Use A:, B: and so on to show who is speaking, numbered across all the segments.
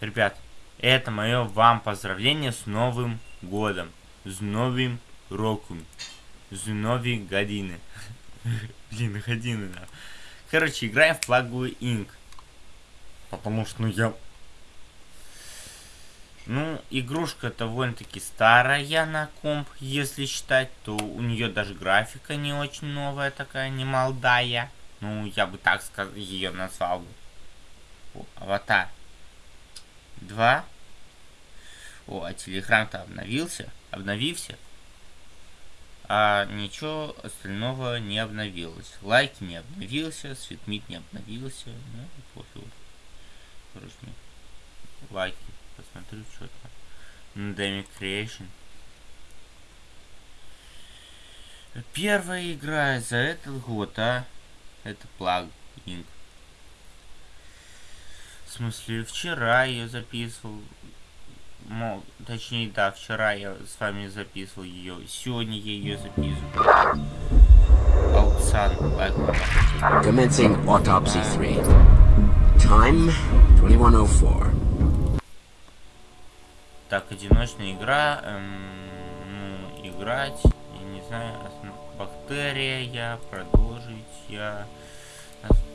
A: Ребят, это мое вам поздравление с Новым Годом. С Новым Роком. С Новой годины. Блин, годины, да. Короче, играем в плагу Инк. Потому что, ну, я... Ну, игрушка довольно-таки старая на комп, если считать, то у нее даже графика не очень новая такая, не молодая. Ну, я бы так сказал, ее назвал бы. Аватар. Два. О, а телеграм-то обновился. Обновился. А ничего остального не обновилось. Лайки не обновился, светмит не обновился. Ну, пофиг. Короче, лайки. Посмотрю, что там. Dynamic Creation. Первая игра за этот год, а? Это плагин. В смысле, вчера я записывал. Мол, точнее, да, вчера я с вами записывал ее. Сегодня я ее записываю. Ауксан.
B: Commencing autopsy 3. Time 2104.
A: Так, одиночная игра. Эм, ну, играть. Я не знаю. Бактерия я. Продолжить я.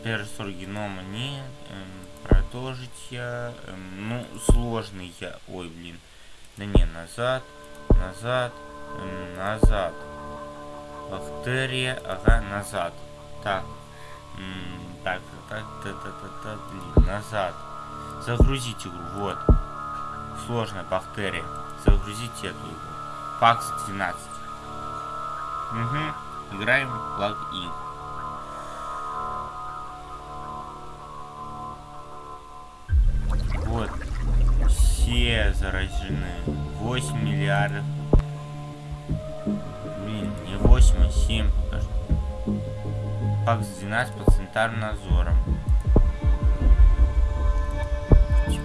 A: Персор генома нет. Эм, продолжить я. Эм, ну, сложный я. Ой, блин. Да не, назад. Назад. Эм, назад. Бактерия. Ага, назад. Так. Так, так, так, так, так, так, блин, назад. Загрузить игру, вот сложная бактерия. Загрузите эту игру. Пакс 12. Угу. Играем в плагин. Все заражены. 8 миллиардов. Блин, не 8, а 7 пока что. Пакс 12 под центральным надзором.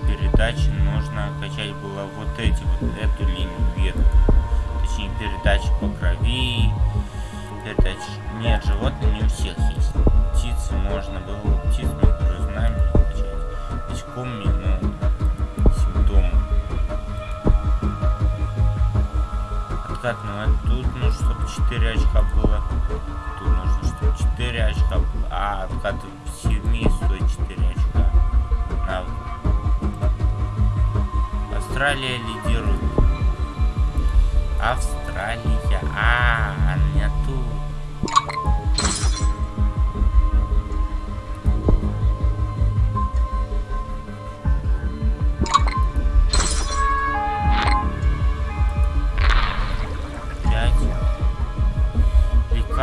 A: передачи нужно качать было вот эти вот эту линию ветку точнее передачи по крови передачи нет животных не у всех есть птицы можно было птиц мы знаем качать насекомыми откат ну а тут нужно чтобы 4 очка было тут нужно чтобы 4 очка было а все вместе стоит 4 очка навык Австралия лидирует. Австралия. А, она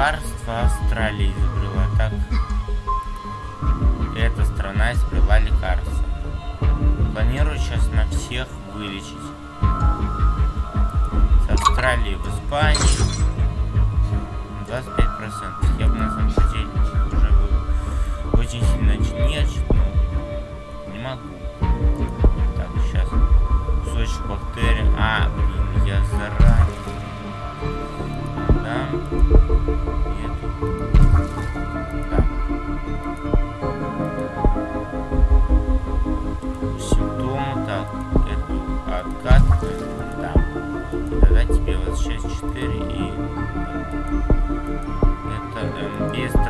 A: Лекарство Австралии изобрела. Так. Эта страна изобрела лекарство. Планирую сейчас на всех вылечить. С Австралии в Испании 25%. Я бы на самом деле уже был очень сильно нервничать, но не могу. Так, сейчас кусочек бактерий. А, блин, я заранее.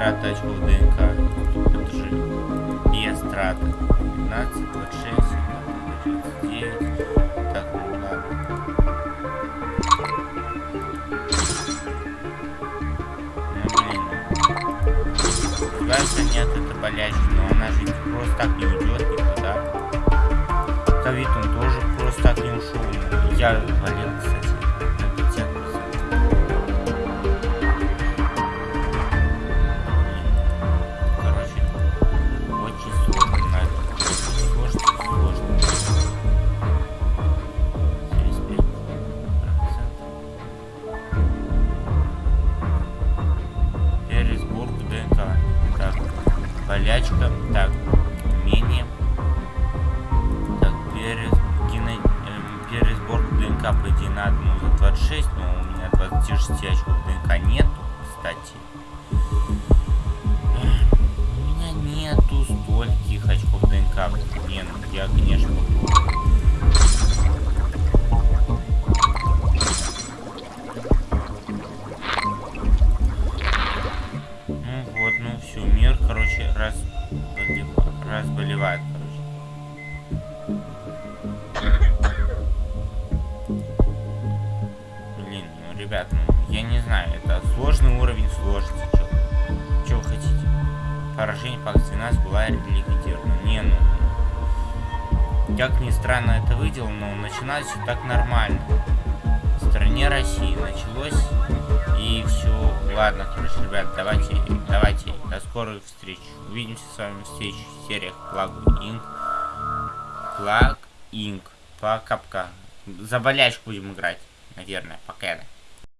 A: Траты очков ДНК, же без траты, 15, 26, 39, так, ну ладно. Ну блин, кажется нет, это болячка, но она же просто так не уйдет никуда ковид он тоже просто так не ушел. Я болел, кстати, болячка. Так, умение пересборку ДНК по идее надо за 26, но у меня 26 очков ДНК нету, кстати. У меня нету стольких очков ДНК. Не, ну я, ребят, ну, я не знаю, это сложный уровень сложности, что вы хотите? Поражение по акции нас бывает ликвидировано. Не, ну, как ни странно это выделал, но начиналось все так нормально. В стране России началось и все. Ладно, короче, ребят, давайте, давайте, до скорых встреч. Увидимся с вами в следующих сериях Плаг Инк. Плаг Инк. Пока-пока. За болячку будем играть, наверное, пока.